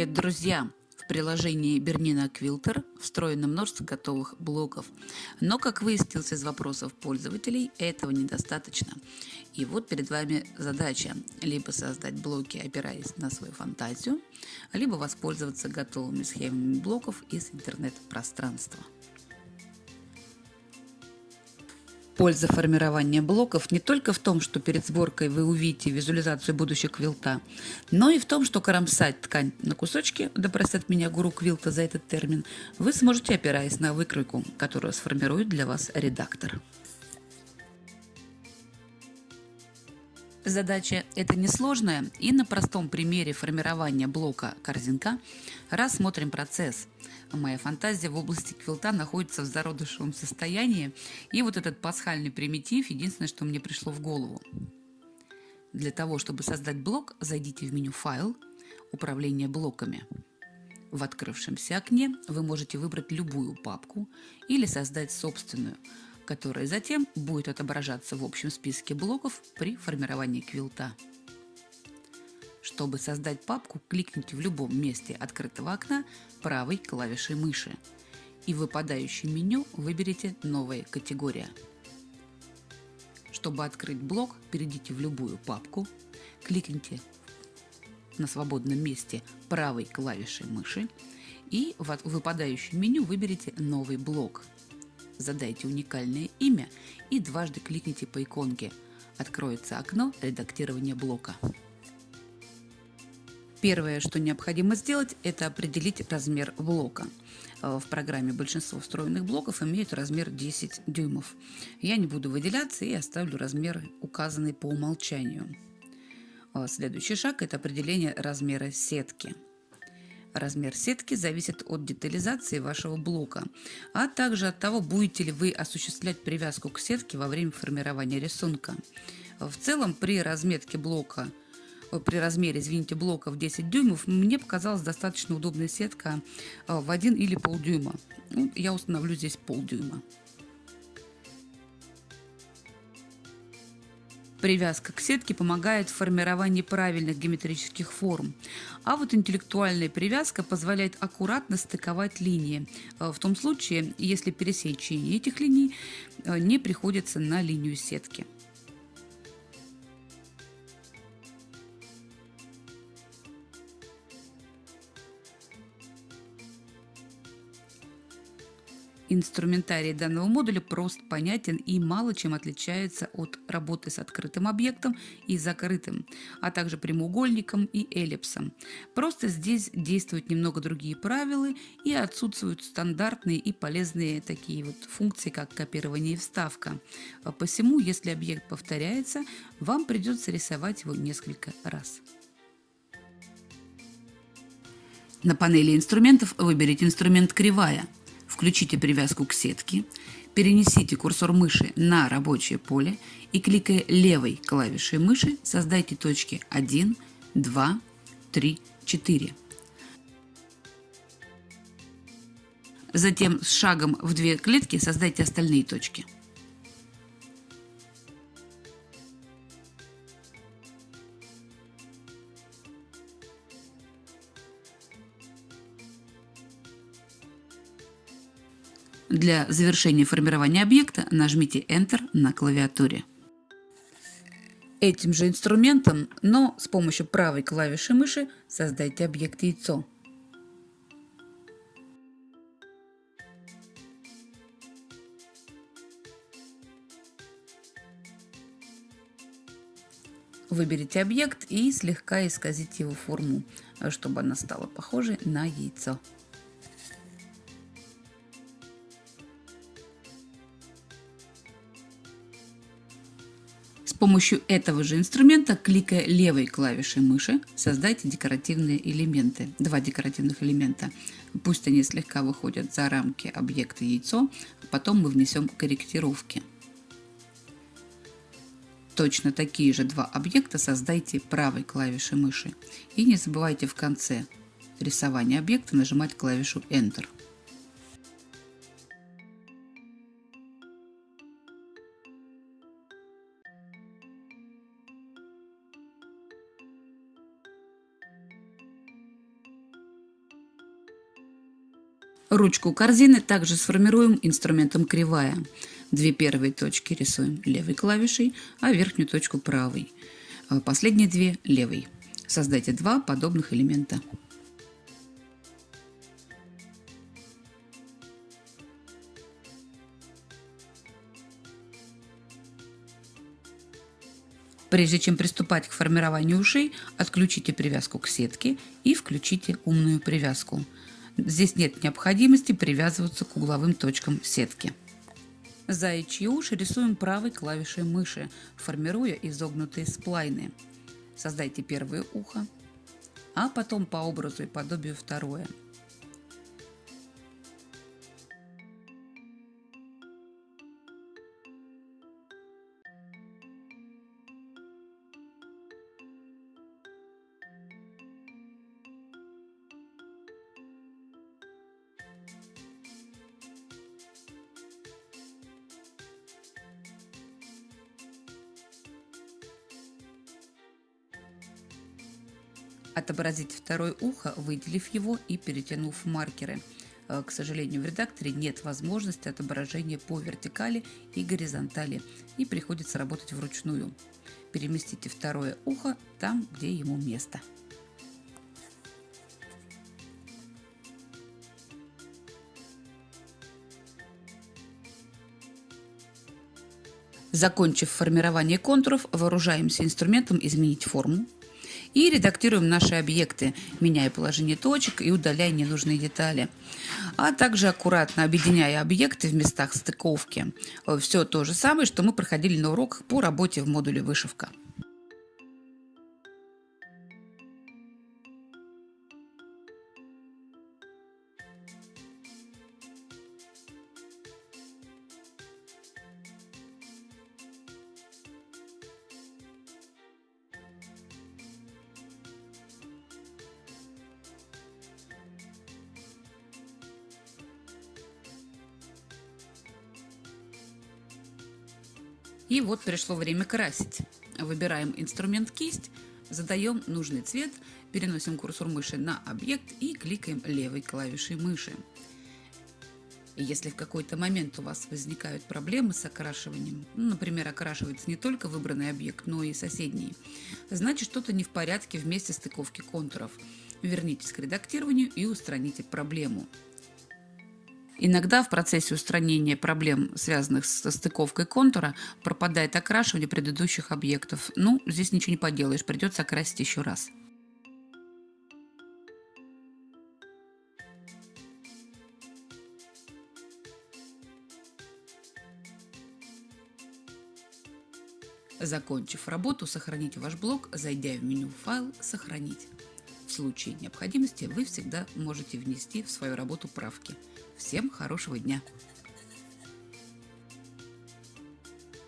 Привет, друзья! В приложении Бернина Quilter встроено множество готовых блоков. Но, как выяснилось из вопросов пользователей, этого недостаточно. И вот перед вами задача либо создать блоки, опираясь на свою фантазию, либо воспользоваться готовыми схемами блоков из интернет-пространства. Польза формирования блоков не только в том, что перед сборкой вы увидите визуализацию будущего квилта, но и в том, что кромсать ткань на кусочки, да простят меня гуру квилта за этот термин, вы сможете, опираясь на выкройку, которую сформирует для вас редактор. Задача эта несложная, и на простом примере формирования блока корзинка рассмотрим процесс. Моя фантазия в области квилта находится в зародышевом состоянии, и вот этот пасхальный примитив – единственное, что мне пришло в голову. Для того, чтобы создать блок, зайдите в меню «Файл», «Управление блоками». В открывшемся окне вы можете выбрать любую папку или создать собственную – которая затем будет отображаться в общем списке блоков при формировании квилта. Чтобы создать папку, кликните в любом месте открытого окна правой клавишей мыши и в выпадающем меню выберите «Новая категория». Чтобы открыть блок, перейдите в любую папку, кликните на свободном месте правой клавишей мыши и в выпадающем меню выберите «Новый блок» задайте уникальное имя и дважды кликните по иконке. Откроется окно редактирования блока. Первое, что необходимо сделать, это определить размер блока. Э, в программе большинство встроенных блоков имеют размер 10 дюймов. Я не буду выделяться и оставлю размер, указанный по умолчанию. Э, следующий шаг – это определение размера сетки. Размер сетки зависит от детализации вашего блока, а также от того, будете ли вы осуществлять привязку к сетке во время формирования рисунка. В целом, при разметке блока при размере, извините, блока в 10 дюймов, мне показалась достаточно удобная сетка э, в 1 или полдюйма. Ну, я установлю здесь полдюйма. Привязка к сетке помогает в формировании правильных геометрических форм, а вот интеллектуальная привязка позволяет аккуратно стыковать линии, э, в том случае, если пересечение этих линий э, не приходится на линию сетки. Инструментарий данного модуля прост, понятен и мало чем отличается от работы с открытым объектом и закрытым, а также прямоугольником и эллипсом. Просто здесь действуют немного другие правила и отсутствуют стандартные и полезные такие вот функции, как копирование и вставка. Посему, если объект повторяется, вам придется рисовать его несколько раз. На панели инструментов выберите инструмент «Кривая», Включите привязку к сетке, перенесите курсор мыши на рабочее поле и кликая левой клавишей мыши создайте точки 1, 2, 3, 4. Затем с шагом в две клетки создайте остальные точки. Для завершения формирования объекта нажмите Enter на клавиатуре. Этим же инструментом, но с помощью правой клавиши мыши создайте объект яйцо. Выберите объект и слегка исказите его форму, чтобы она стала похожей на яйцо. Помощью этого же инструмента, кликая левой клавишей мыши, создайте декоративные элементы, два декоративных элемента. Пусть они слегка выходят за рамки объекта яйцо, потом мы внесем корректировки. Точно такие же два объекта создайте правой клавишей мыши. И не забывайте в конце рисования объекта нажимать клавишу Enter. Ручку корзины также сформируем инструментом кривая. Две первые точки рисуем левой клавишей, а верхнюю точку правой. А последние две левой. Создайте два подобных элемента. Прежде чем приступать к формированию ушей, отключите привязку к сетке и включите умную привязку. Здесь нет необходимости привязываться к угловым точкам сетки. Заячьи уши рисуем правой клавишей мыши, формируя изогнутые сплайны. Создайте первое ухо, а потом по образу и подобию второе – Отобразить второе ухо, выделив его и перетянув маркеры. Э, к сожалению, в редакторе нет возможности отображения по вертикали и горизонтали, и приходится работать вручную. Переместите второе ухо там, где ему место. Закончив формирование контуров, вооружаемся инструментом «Изменить форму», и редактируем наши объекты, меняя положение точек и удаляя ненужные детали. А также аккуратно объединяя объекты в местах стыковки. Все то же самое, что мы проходили на уроках по работе в модуле «Вышивка». И вот пришло время красить. Выбираем инструмент кисть, задаем нужный цвет, переносим курсор мыши на объект и кликаем левой клавишей мыши. Если в какой-то момент у вас возникают проблемы с окрашиванием, ну, например, окрашивается не только выбранный объект, но и соседний, значит что-то не в порядке в месте стыковки контуров. Вернитесь к редактированию и устраните проблему. Иногда в процессе устранения проблем, связанных со стыковкой контура, пропадает окрашивание предыдущих объектов. Ну, здесь ничего не поделаешь, придется окрасить еще раз. Закончив работу, сохраните ваш блок, зайдя в меню «Файл», «Сохранить». В случае необходимости вы всегда можете внести в свою работу правки. Всем хорошего дня!